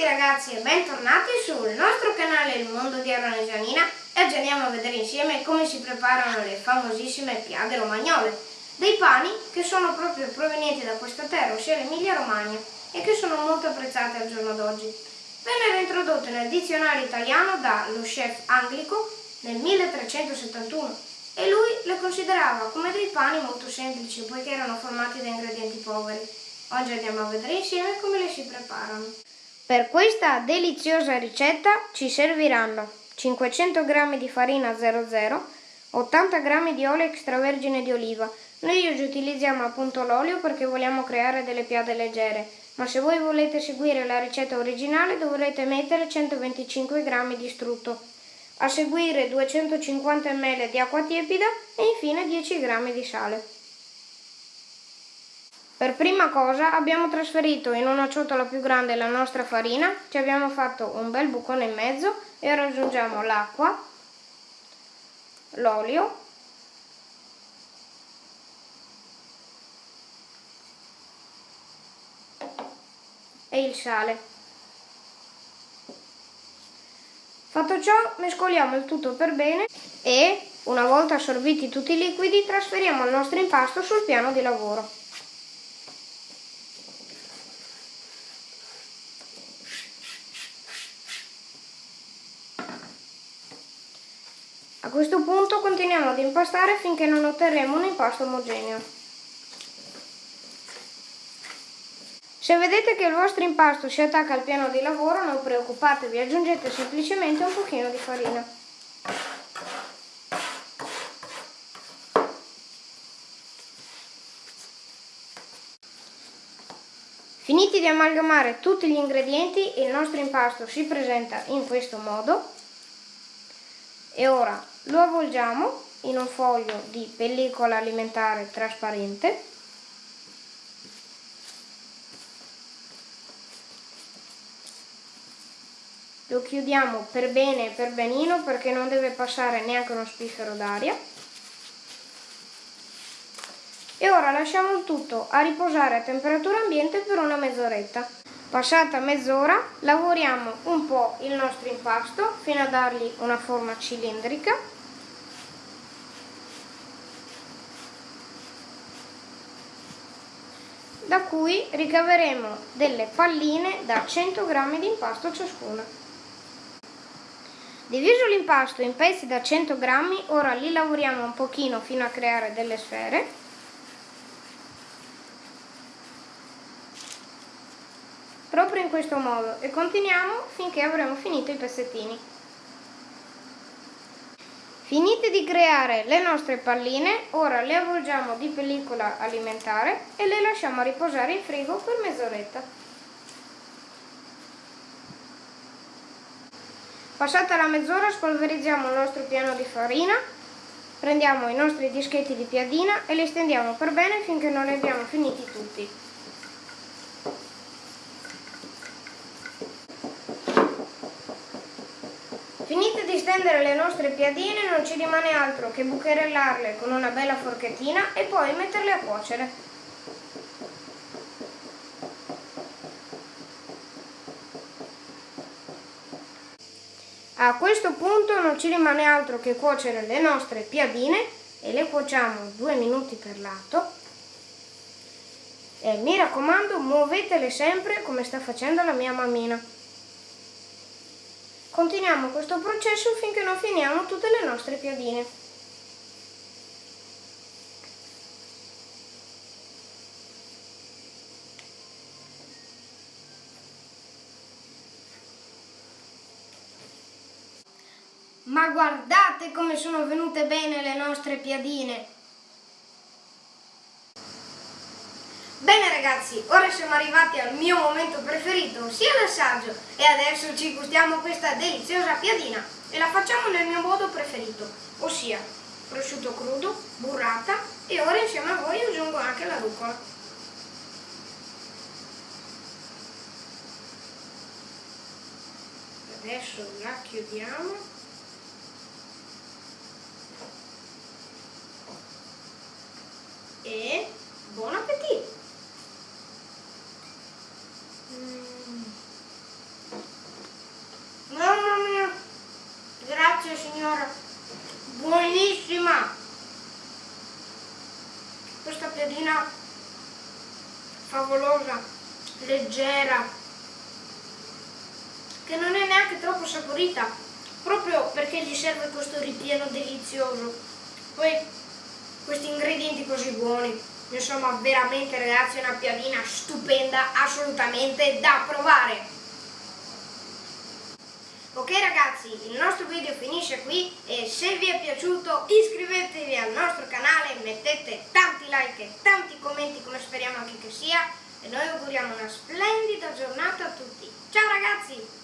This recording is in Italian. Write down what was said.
tutti ragazzi e bentornati sul nostro canale Il Mondo di Arona Gianina e oggi andiamo a vedere insieme come si preparano le famosissime piade romagnole, dei pani che sono proprio provenienti da questa terra, ossia l'Emilia Romagna, e che sono molto apprezzate al giorno d'oggi. Vennero introdotte nel dizionario italiano dallo chef anglico nel 1371 e lui le considerava come dei pani molto semplici poiché erano formati da ingredienti poveri. Oggi andiamo a vedere insieme come le si preparano. Per questa deliziosa ricetta ci serviranno 500 g di farina 00, 80 g di olio extravergine di oliva. Noi oggi utilizziamo appunto l'olio perché vogliamo creare delle piade leggere, ma se voi volete seguire la ricetta originale dovrete mettere 125 g di strutto. A seguire 250 ml di acqua tiepida e infine 10 g di sale. Per prima cosa abbiamo trasferito in una ciotola più grande la nostra farina, ci abbiamo fatto un bel bucone in mezzo e ora aggiungiamo l'acqua, l'olio e il sale. Fatto ciò mescoliamo il tutto per bene e, una volta assorbiti tutti i liquidi, trasferiamo il nostro impasto sul piano di lavoro. A questo punto continuiamo ad impastare finché non otterremo un impasto omogeneo. Se vedete che il vostro impasto si attacca al piano di lavoro non preoccupatevi, aggiungete semplicemente un pochino di farina. Finiti di amalgamare tutti gli ingredienti, il nostro impasto si presenta in questo modo e ora lo avvolgiamo in un foglio di pellicola alimentare trasparente. Lo chiudiamo per bene e per benino perché non deve passare neanche uno spiffero d'aria. E ora lasciamo il tutto a riposare a temperatura ambiente per una mezz'oretta Passata mezz'ora lavoriamo un po' il nostro impasto fino a dargli una forma cilindrica. Da cui ricaveremo delle palline da 100 g di impasto ciascuna. Diviso l'impasto in pezzi da 100 g, ora li lavoriamo un pochino fino a creare delle sfere proprio in questo modo e continuiamo finché avremo finito i pezzettini. Finite di creare le nostre palline, ora le avvolgiamo di pellicola alimentare e le lasciamo riposare in frigo per mezz'oretta. Passata la mezz'ora spolverizziamo il nostro piano di farina, prendiamo i nostri dischetti di piadina e li stendiamo per bene finché non li abbiamo finiti tutti. Finite di stendere le nostre piadine non ci rimane altro che bucherellarle con una bella forchettina e poi metterle a cuocere. A questo punto non ci rimane altro che cuocere le nostre piadine e le cuociamo due minuti per lato. E mi raccomando muovetele sempre come sta facendo la mia mammina. Continuiamo questo processo finché non finiamo tutte le nostre piadine. Ma guardate come sono venute bene le nostre piadine! Bene ragazzi, ora siamo arrivati al mio momento preferito, ossia l'assaggio, e adesso ci gustiamo questa deliziosa piadina e la facciamo nel mio modo preferito, ossia prosciutto crudo, burrata e ora insieme a voi aggiungo anche la rucola. Adesso la chiudiamo. signora. Buonissima. Questa piadina favolosa leggera che non è neanche troppo saporita proprio perché gli serve questo ripieno delizioso. Poi questi ingredienti così buoni insomma veramente ragazzi è una piadina stupenda assolutamente da provare. Ok ragazzi, il nostro video finisce qui e se vi è piaciuto iscrivetevi al nostro canale, mettete tanti like e tanti commenti come speriamo anche che sia e noi auguriamo una splendida giornata a tutti. Ciao ragazzi!